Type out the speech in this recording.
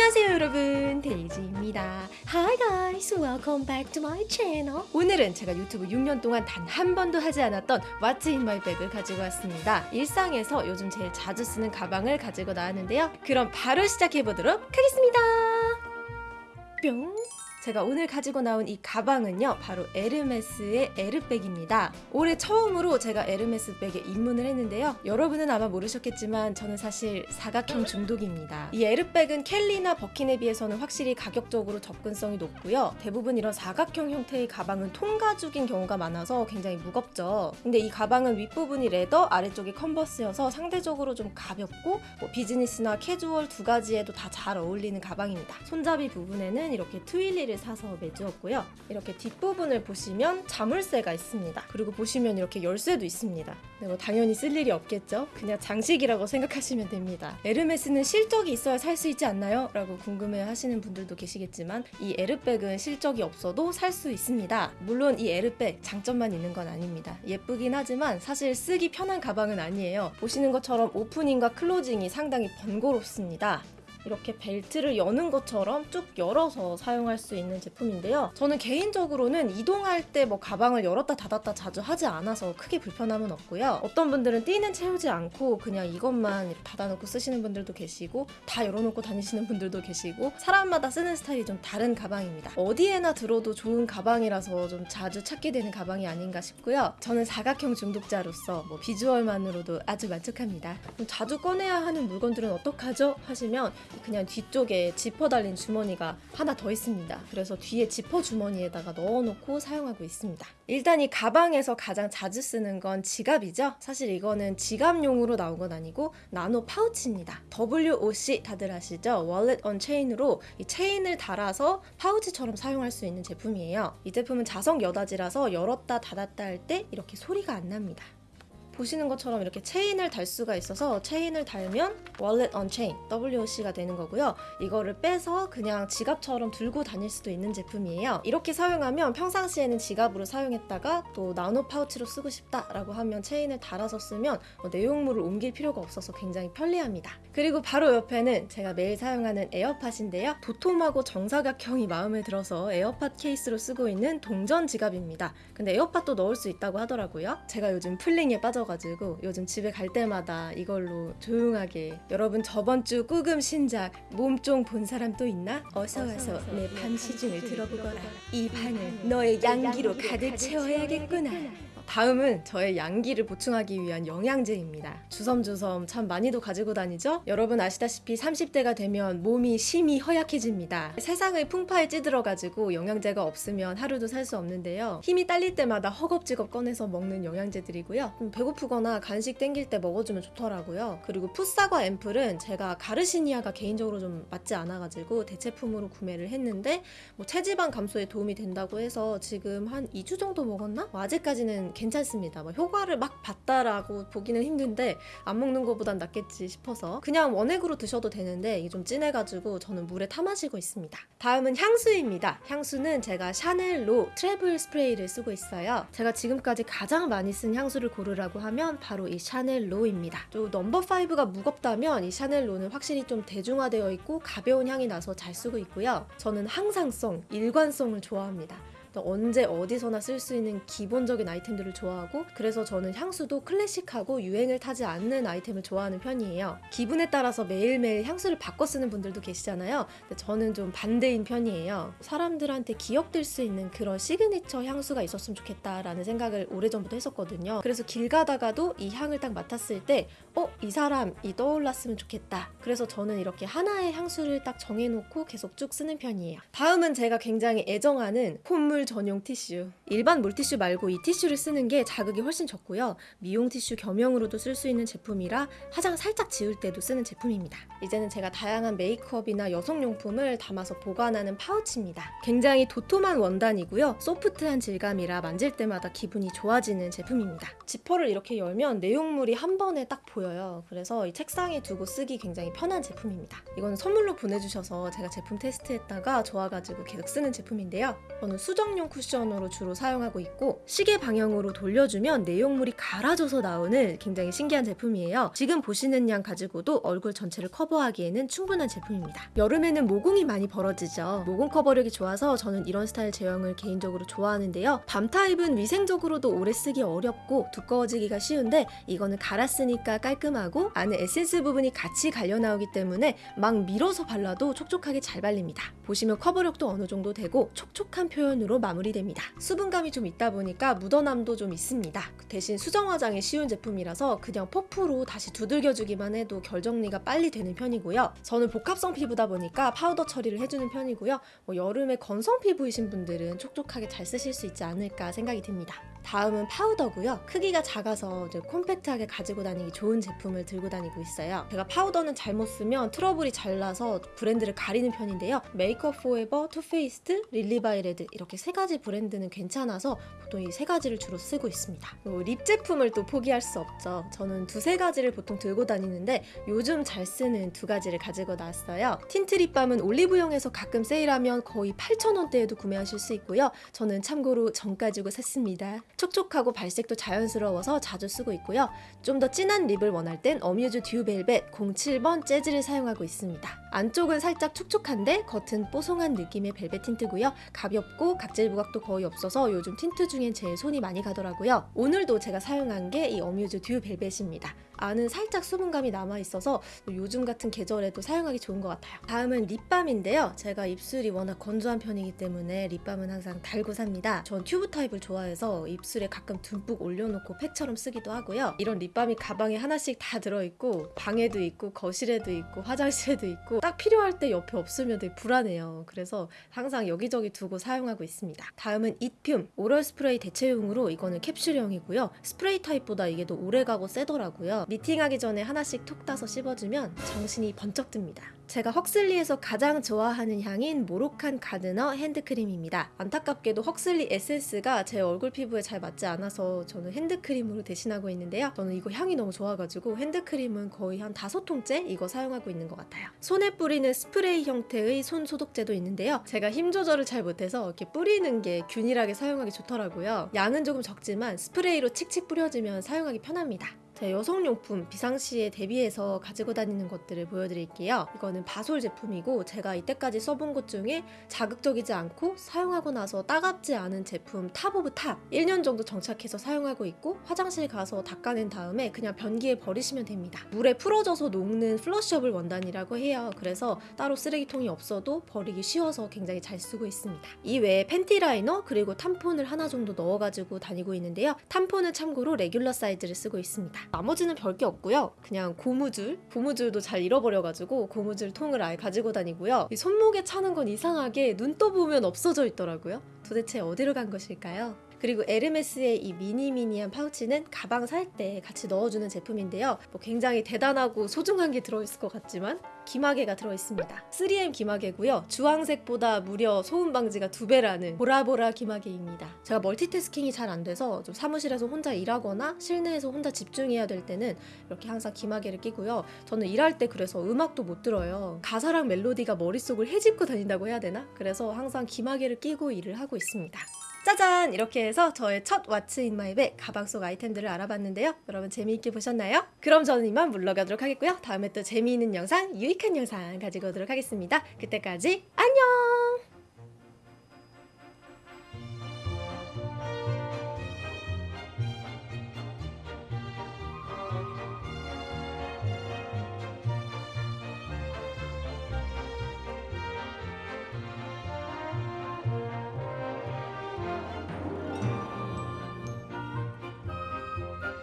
안녕하세요 여러분. 데이지입니다. Hi guys. Welcome back to my channel. 오늘은 제가 유튜브 6년 동안 단 한 번도 하지 않았던 What's in my bag을 가지고 왔습니다. 일상에서 요즘 제일 자주 쓰는 가방을 가지고 나왔는데요. 그럼 바로 시작해보도록 하겠습니다. 뿅 제가 오늘 가지고 나온 이 가방은요 바로 에르메스의 에르백입니다. 올해 처음으로 제가 에르메스 백에 입문을 했는데요. 여러분은 아마 모르셨겠지만 저는 사실 사각형 중독입니다. 이 에르백은 켈리나 버킨에 비해서는 확실히 가격적으로 접근성이 높고요. 대부분 이런 사각형 형태의 가방은 통가죽인 경우가 많아서 굉장히 무겁죠. 근데 이 가방은 윗부분이 leather 아래쪽이 canvas여서 상대적으로 좀 가볍고 뭐 비즈니스나 캐주얼 두 가지에도 다 잘 어울리는 가방입니다. 손잡이 부분에는 이렇게 Twilly를 사서 매주었고요. 이렇게 뒷부분을 보시면 자물쇠가 있습니다. 그리고 보시면 이렇게 열쇠도 있습니다. 네, 뭐 당연히 쓸 일이 없겠죠? 그냥 장식이라고 생각하시면 됩니다. 에르메스는 실적이 있어야 살 수 있지 않나요? 라고 궁금해 하시는 분들도 계시겠지만 이 에르백은 실적이 없어도 살 수 있습니다. 물론 이 에르백 장점만 있는 건 아닙니다. 예쁘긴 하지만 사실 쓰기 편한 가방은 아니에요. 보시는 것처럼 opening과 closing이 상당히 번거롭습니다. 이렇게 벨트를 여는 것처럼 쭉 열어서 사용할 수 있는 제품인데요. 저는 개인적으로는 이동할 때 뭐 가방을 열었다 닫았다 자주 하지 않아서 크게 불편함은 없고요. 어떤 분들은 띠는 채우지 않고 그냥 이것만 닫아놓고 쓰시는 분들도 계시고 다 열어놓고 다니시는 분들도 계시고 사람마다 쓰는 스타일이 좀 다른 가방입니다. 어디에나 들어도 좋은 가방이라서 좀 자주 찾게 되는 가방이 아닌가 싶고요. 저는 사각형 중독자로서 뭐 비주얼만으로도 아주 만족합니다. 좀 자주 꺼내야 하는 물건들은 어떡하죠? 하시면 그냥 뒤쪽에 지퍼 달린 주머니가 하나 더 있습니다. 그래서 뒤에 지퍼 주머니에다가 넣어놓고 사용하고 있습니다. 일단 이 가방에서 가장 자주 쓰는 건 지갑이죠. 사실 이거는 지갑용으로 나온 건 아니고 나노 파우치입니다. WOC 다들 아시죠? Wallet on Chain으로 이 체인을 달아서 파우치처럼 사용할 수 있는 제품이에요. 이 제품은 자석 여닫이라서 열었다 닫았다 할 때 이렇게 소리가 안 납니다. 보시는 것처럼 이렇게 체인을 달 수가 있어서 체인을 달면 Wallet on Chain WOC가 되는 거고요. 이거를 빼서 그냥 지갑처럼 들고 다닐 수도 있는 제품이에요. 이렇게 사용하면 평상시에는 지갑으로 사용했다가 또 나노 파우치로 쓰고 싶다라고 하면 체인을 달아서 쓰면 뭐 내용물을 옮길 필요가 없어서 굉장히 편리합니다. 그리고 바로 옆에는 제가 매일 사용하는 에어팟인데요. 도톰하고 정사각형이 마음에 들어서 에어팟 케이스로 쓰고 있는 동전 지갑입니다. 근데 에어팟도 넣을 수 있다고 하더라고요. 제가 요즘 플링에 빠져 가지고 요즘 집에 갈 때마다 이걸로 조용하게 여러분 저번 주 꾸금 신작 몸종 본 사람 또 있나? 어서 와서 내방 시중을 들어보거라. 이 방을 너의 양기로 가득 채워야겠구나. 다음은 저의 양기를 보충하기 위한 영양제입니다. 주섬주섬 참 많이도 가지고 다니죠? 여러분 아시다시피 30대가 되면 몸이 심히 허약해집니다. 세상의 풍파에 찌들어가지고 영양제가 없으면 하루도 살 수 없는데요. 힘이 딸릴 때마다 허겁지겁 꺼내서 먹는 영양제들이고요. 좀 배고프거나 간식 땡길 때 먹어주면 좋더라고요. 그리고 풋사과 앰플은 제가 가르시니아가 개인적으로 좀 맞지 않아가지고 대체품으로 구매를 했는데 뭐 체지방 감소에 도움이 된다고 해서 지금 한 2주 정도 먹었나? 뭐 아직까지는 괜찮습니다. 뭐 효과를 막 봤다라고 보기는 힘든데 안 먹는 것보단 낫겠지 싶어서 그냥 원액으로 드셔도 되는데 이게 좀 진해가지고 저는 물에 타 마시고 있습니다. 다음은 향수입니다. 향수는 제가 샤넬로 travel 스프레이를 쓰고 있어요. 제가 지금까지 가장 많이 쓴 향수를 고르라고 하면 바로 이 샤넬로입니다. 또 넘버 5가 무겁다면 이 샤넬로는 확실히 좀 대중화되어 있고 가벼운 향이 나서 잘 쓰고 있고요. 저는 항상성, 일관성을 좋아합니다. 언제 어디서나 쓸 수 있는 기본적인 아이템들을 좋아하고 그래서 저는 향수도 클래식하고 유행을 타지 않는 아이템을 좋아하는 편이에요. 기분에 따라서 매일매일 향수를 바꿔 쓰는 분들도 계시잖아요. 근데 저는 좀 반대인 편이에요. 사람들한테 기억될 수 있는 그런 시그니처 향수가 있었으면 좋겠다라는 생각을 오래전부터 했었거든요. 그래서 길 가다가도 이 향을 딱 맡았을 때 어? 이 사람이 떠올랐으면 좋겠다. 그래서 저는 이렇게 하나의 향수를 딱 정해놓고 계속 쭉 쓰는 편이에요. 다음은 제가 굉장히 애정하는 콧물 전용 티슈. 일반 물티슈 말고 이 티슈를 쓰는 게 자극이 훨씬 적고요. 미용 티슈 겸용으로도 쓸 수 있는 제품이라 화장 살짝 지울 때도 쓰는 제품입니다. 이제는 제가 다양한 메이크업이나 여성용품을 담아서 보관하는 파우치입니다. 굉장히 도톰한 원단이고요. 소프트한 질감이라 만질 때마다 기분이 좋아지는 제품입니다. 지퍼를 이렇게 열면 내용물이 한 번에 딱 보여요. 그래서 이 책상에 두고 쓰기 굉장히 편한 제품입니다. 이거는 선물로 보내주셔서 제가 제품 테스트했다가 좋아가지고 계속 쓰는 제품인데요. 저는 수정 수납용 쿠션으로 주로 사용하고 있고 시계 방향으로 돌려주면 내용물이 갈아져서 나오는 굉장히 신기한 제품이에요. 지금 보시는 양 가지고도 얼굴 전체를 커버하기에는 충분한 제품입니다. 여름에는 모공이 많이 벌어지죠. 모공 커버력이 좋아서 저는 이런 스타일 제형을 개인적으로 좋아하는데요. 밤 타입은 위생적으로도 오래 쓰기 어렵고 두꺼워지기가 쉬운데 이거는 갈았으니까 깔끔하고 안에 에센스 부분이 같이 갈려 나오기 때문에 막 밀어서 발라도 촉촉하게 잘 발립니다. 보시면 커버력도 어느 정도 되고 촉촉한 표현으로 마무리됩니다. 수분감이 좀 있다 보니까 묻어남도 좀 있습니다. 대신 수정 화장이 쉬운 제품이라서 그냥 퍼프로 다시 두들겨주기만 해도 결 정리가 빨리 되는 편이고요. 저는 복합성 피부다 보니까 파우더 처리를 해주는 편이고요. 뭐 여름에 건성 피부이신 분들은 촉촉하게 잘 쓰실 수 있지 않을까 생각이 듭니다. 다음은 파우더고요. 크기가 작아서 콤팩트하게 가지고 다니기 좋은 제품을 들고 다니고 있어요. 제가 파우더는 잘못 쓰면 트러블이 잘 나서 브랜드를 가리는 편인데요. 메이크업 포에버, 투페이스드, 릴리바이 레드 이렇게 세 가지 브랜드는 괜찮아서 보통 이 세 가지를 주로 쓰고 있습니다. 그리고 립 제품을 또 포기할 수 없죠. 저는 두세 가지를 보통 들고 다니는데 요즘 잘 쓰는 두 가지를 가지고 나왔어요. 틴트 립밤은 올리브영에서 가끔 세일하면 거의 8,000원대에도 구매하실 수 있고요. 저는 참고로 정가 주고 샀습니다. 촉촉하고 발색도 자연스러워서 자주 쓰고 있고요. 좀 더 진한 립을 원할 땐 어뮤즈 듀 벨벳 07번 재즈를 사용하고 있습니다. 안쪽은 살짝 촉촉한데 겉은 뽀송한 느낌의 벨벳 틴트고요. 가볍고 각질 부각도 거의 없어서 요즘 틴트 중엔 제일 손이 많이 가더라고요. 오늘도 제가 사용한 게 이 어뮤즈 듀 벨벳입니다. 안은 살짝 수분감이 남아 있어서 요즘 같은 계절에도 사용하기 좋은 것 같아요. 다음은 립밤인데요. 제가 입술이 워낙 건조한 편이기 때문에 립밤은 항상 달고 삽니다. 전 튜브 타입을 좋아해서 입술에 가끔 듬뿍 올려놓고 팩처럼 쓰기도 하고요. 이런 립밤이 가방에 하나씩 다 들어있고 방에도 있고 거실에도 있고 화장실에도 있고 딱 필요할 때 옆에 없으면 되게 불안해요. 그래서 항상 여기저기 두고 사용하고 있습니다. 다음은 이듐 oral 스프레이 대체용으로 이거는 캡슐형이고요. 스프레이 타입보다 이게 더 오래가고 세더라고요. 미팅하기 전에 하나씩 톡 따서 씹어주면 정신이 번쩍 듭니다. 제가 헉슬리에서 가장 좋아하는 향인 모로칸 가드너 핸드크림입니다. 안타깝게도 헉슬리 에센스가 제 얼굴 피부에 잘 맞지 않아서 저는 핸드크림으로 대신하고 있는데요. 저는 이거 향이 너무 좋아가지고 핸드크림은 거의 한 다섯 통째 이거 사용하고 있는 것 같아요. 손에 뿌리는 스프레이 형태의 손 소독제도 있는데요. 제가 힘 조절을 잘 못해서 이렇게 뿌리는 게 균일하게 사용하기 좋더라고요. 양은 조금 적지만 스프레이로 칙칙 뿌려주면 사용하기 편합니다. 제 여성용품 비상시에 대비해서 가지고 다니는 것들을 보여드릴게요. 이거는 바솔 제품이고 제가 이때까지 써본 것 중에 자극적이지 않고 사용하고 나서 따갑지 않은 제품 top of top 1년 정도 정착해서 사용하고 있고 화장실 가서 닦아낸 다음에 그냥 변기에 버리시면 됩니다. 물에 풀어져서 녹는 flushable 원단이라고 해요. 그래서 따로 쓰레기통이 없어도 버리기 쉬워서 굉장히 잘 쓰고 있습니다. 이 외에 팬티 라이너 그리고 탐폰을 하나 정도 넣어가지고 다니고 있는데요. 탐폰은 참고로 레귤러 사이즈를 쓰고 있습니다. 나머지는 별게 없고요. 그냥 고무줄, 고무줄도 잘 잃어버려가지고 고무줄 통을 아예 가지고 다니고요. 이 손목에 차는 건 이상하게 눈 떠보면 없어져 있더라고요. 도대체 어디로 간 것일까요? 그리고 에르메스의 이 미니미니한 파우치는 가방 살 때 같이 넣어주는 제품인데요. 뭐 굉장히 대단하고 소중한 게 들어있을 것 같지만 귀마개가 들어있습니다. 3M 귀마개고요. 주황색보다 무려 소음 방지가 두 배라는 보라보라 귀마개입니다. 제가 멀티태스킹이 잘 안 돼서 좀 사무실에서 혼자 일하거나 실내에서 혼자 집중해야 될 때는 이렇게 항상 귀마개를 끼고요. 저는 일할 때 그래서 음악도 못 들어요. 가사랑 멜로디가 머릿속을 헤집고 다닌다고 해야 되나? 그래서 항상 귀마개를 끼고 일을 하고 있습니다. 짜잔! 이렇게 해서 저의 첫 what's in my bag 가방 속 아이템들을 알아봤는데요. 여러분 재미있게 보셨나요? 그럼 저는 이만 물러가도록 하겠고요. 다음에 또 재미있는 영상, 유익한 영상 가지고 오도록 하겠습니다. 그때까지 안녕!